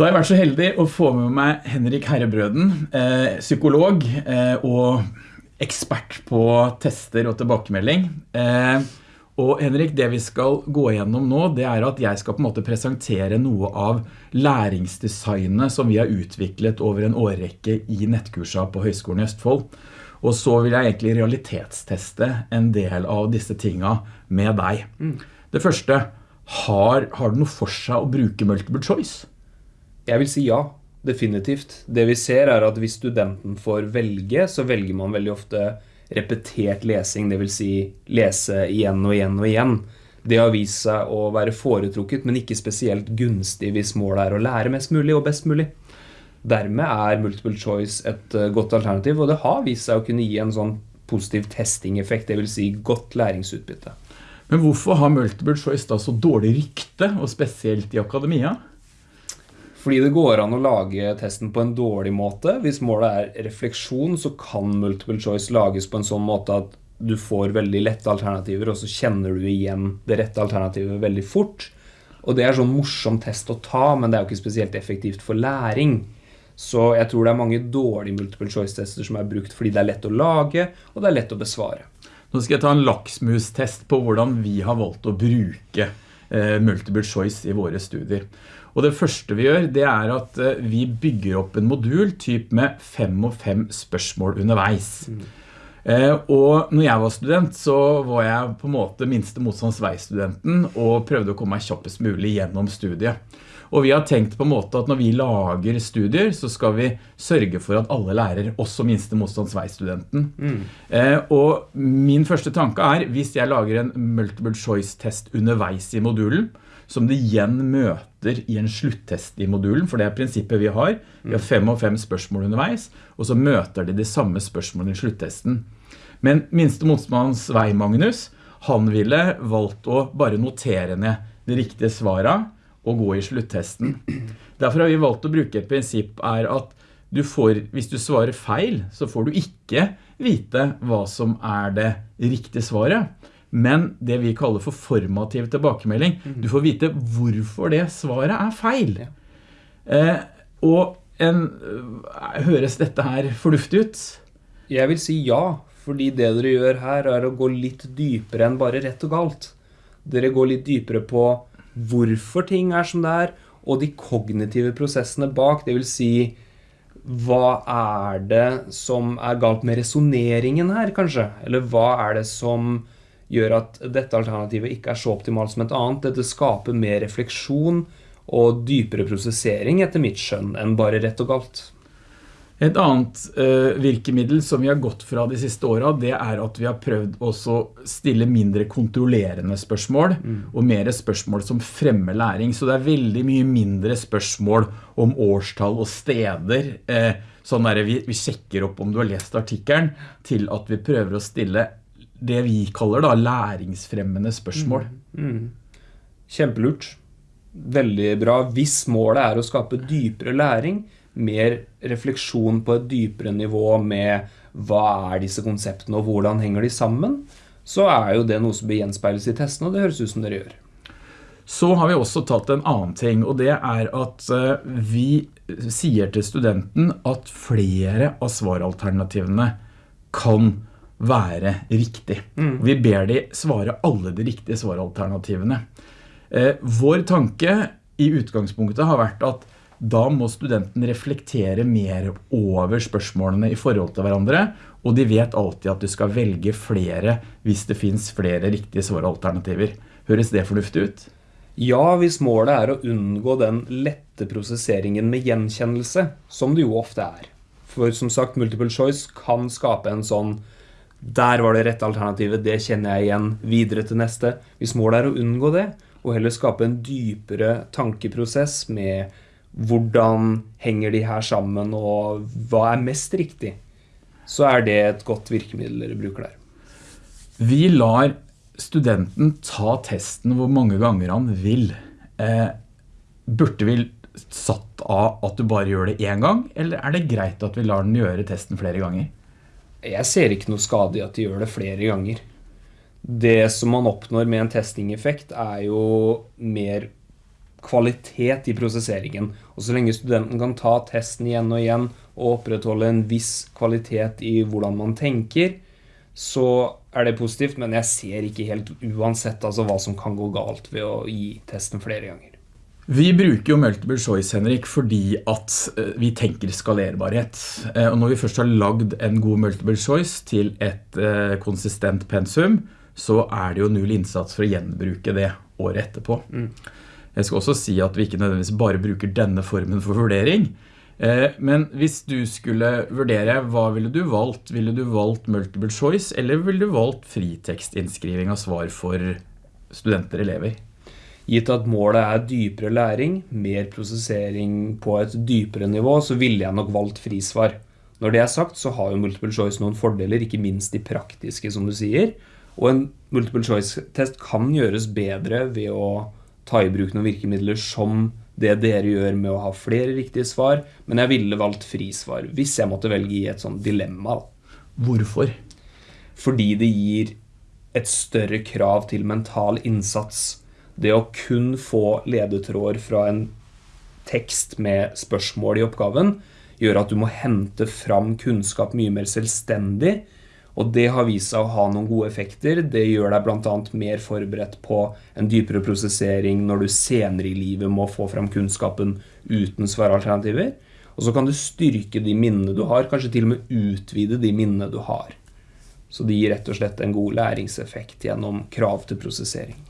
Da har jeg vært så heldig å få med meg Henrik Herrebrøden, eh, psykolog eh, og ekspert på tester og tilbakemelding. Eh, og Henrik, det vi skal gå gjennom nå, det er at jeg skal på en måte presentere noe av læringsdesignet som vi har utviklet over en årrekke i nettkursa på Høgskolen i Østfold. Og så vil jeg egentlig realitetsteste en del av disse tinga med deg. Det første, har, har det noe for seg å bruke multiple choice? Jeg vil si ja, definitivt. Det vi ser er at hvis studenten får velge, så velger man veldig ofte repetert lesing, vil si lese igjen og igjen og igjen. Det har vist seg å være foretrukket, men ikke spesielt gunstig hvis målet er å lære mest mulig og best mulig. Dermed er multiple choice et eh, godt alternativ, og det har vist seg å kunne gi en sånn positiv testing-effekt, vil si godt læringsutbytte. Men hvorfor har multiple choice da så dårlig rykte, og spesielt i akademia? Fordi det går an å lage testen på en dårlig måte. Hvis målet er refleksjon, så kan multiple choice lages på en sånn måte at du får veldig lette alternativer, og så kjenner du igjen det rette alternativet veldig fort. Og det er sånn morsom test å ta, men det er jo ikke spesielt effektivt for læring. Så jeg tror det er mange dårlige multiple choice-tester som er brukt fordi det er lett å lage, og det er lett å besvare. Nå skal jeg ta en laksmus-test på hvordan vi har valgt å bruke multiple choice i våre studier. Og det første vi gjør, det er at eh, vi bygger opp en modul typ med fem og fem spørsmål underveis. Mm. Eh, og når jeg var student, så var jeg på en måte minste motstandsveistudenten og prøvde å komme meg kjappest mulig gjennom studiet. Og vi har tenkt på en måte at når vi lager studier, så skal vi sørge for at alle lærer, også minste motstandsveistudenten. Mm. Eh, og min første tanke er, hvis jeg lager en multiple choice test underveis i modulen, som det igjen møter i en sluttest i modulen, for det er prinsippet vi har. Vi har fem og fem spørsmål underveis, og så møter de de samme spørsmålene i sluttesten. Men minste motstands vei, Magnus, han ville valgt å bare notere ned det riktige svaret og gå i sluttesten. Derfor har vi valgt å bruke et prinsipp er at du får, hvis du svarer feil, så får du ikke vite hva som er det riktige svaret men det vi kaller for formativ tilbakemelding. Du får vite hvorfor det svaret er feil. Eh, og en, eh, høres dette her fornuftig ut? Jeg vil si ja, fordi det dere gjør her er å gå litt dypere enn bare rett og galt. Dere går litt dypere på hvorfor ting er som det er, og de kognitive prosessene bak, det vil si hva er det som er galt med resoneringen her, kanskje? Eller hva er det som gjør at dette alternativet ikke er så optimalt som et annet. Dette skaper mer refleksjon og dypere prosessering etter mitt skjønn enn bare rett og galt. Et annet uh, virkemiddel som vi har gått fra de siste årene, det er at vi har prøvd å stille mindre kontrollerende spørsmål, mm. og mer spørsmål som fremmer læring. Så det er veldig mye mindre spørsmål om årstall og steder, uh, sånn der vi, vi sjekker opp om du har lest artikkelen, til at vi prøver å stille det vi kaller da læringsfremmende spørsmål. Mm, mm. Kjempelurt. Veldig bra. Hvis målet er å skape dypere læring, mer refleksjon på et dypere nivå med hva er disse konseptene og hvordan henger de sammen, så er jo det noe som bør gjenspeiles i testene, og det høres ut som dere gjør. Så har vi også tatt en annen ting, og det er at eh, vi sier til studenten at flere av svaralternativene kan være riktig. Mm. Vi ber de svare alle de riktige svaralternativene. Eh, vår tanke i utgangspunktet har vært at da må studenten reflektere mer over spørsmålene i forhold til hverandre, og de vet alltid at du skal velge flere hvis det finnes flere riktige svaralternativer. Høres det fornuftig ut? Ja, hvis målet er å unngå den lette prosesseringen med gjenkjennelse, som det jo ofte er. For som sagt, multiple choice kan skape en sånn der var det rette alternativet, det kjenner jeg igjen videre til neste. Hvis målet er å unngå det, og heller skape en dypere tankeprosess med hvordan henger de her sammen, og hva er mest riktig, så er det et godt virkemiddel dere bruker der. Vi lar studenten ta testen hvor mange ganger han vil. Eh, burde vi satt av at du bare gjør det en gang, eller er det greit at vi lar den gjøre testen flere ganger? Jeg ser ikke noe skade i at de gjør det flere ganger. Det som man oppnår med en testing-effekt er jo mer kvalitet i prosesseringen. Og så lenge studenten kan ta testen igjen og igjen og opprettholde en viss kvalitet i hvordan man tenker, så er det positivt, men jeg ser ikke helt uansett altså, hva som kan gå galt ved å gi testen flere ganger. Vi bruker jo multiple choice, Henrik, fordi at eh, vi tenker skalerbarhet. Eh, og når vi først har lagd en god multiple choice til et eh, konsistent pensum, så er det jo null innsats for å gjenbruke det året etterpå. Mm. Jeg skal også si at vi ikke nødvendigvis bare bruker denne formen for vurdering, men hvis du skulle vurdere, hva ville du valgt? Ville du valgt multiple choice, eller ville du valgt fritekstinnskriving av svar for studenter og elever? Gitt at målet er dypere læring, mer prosessering på et dypere nivå, så ville jeg nok valgt frisvar. Når det er sagt, så har jo multiple choice noen fordeler, ikke minst de praktiske, som du sier. Og en multiple choice-test kan gjøres bedre ved å ta i bruk noen virkemidler som det dere gjør med å ha flere riktige svar, men jeg ville valgt frisvar hvis jeg måtte velge i et sånt dilemma. Hvorfor? Fordi det gir et større krav til mental innsats. Det å kun få ledetråder fra en tekst med spørsmål i oppgaven gjør at du må hente fram kunnskap mye mer selvstendig, og det har vist seg å ha noen gode effekter. Det gjør deg bl.a. mer forberedt på en dypere prosessering når du senere i livet må få fram kunnskapen uten svaralternativer. Og så kan du styrke de minnene du har, kanskje til og med utvide de minnene du har. Så det gir rett og slett en god læringseffekt gjennom krav til prosessering.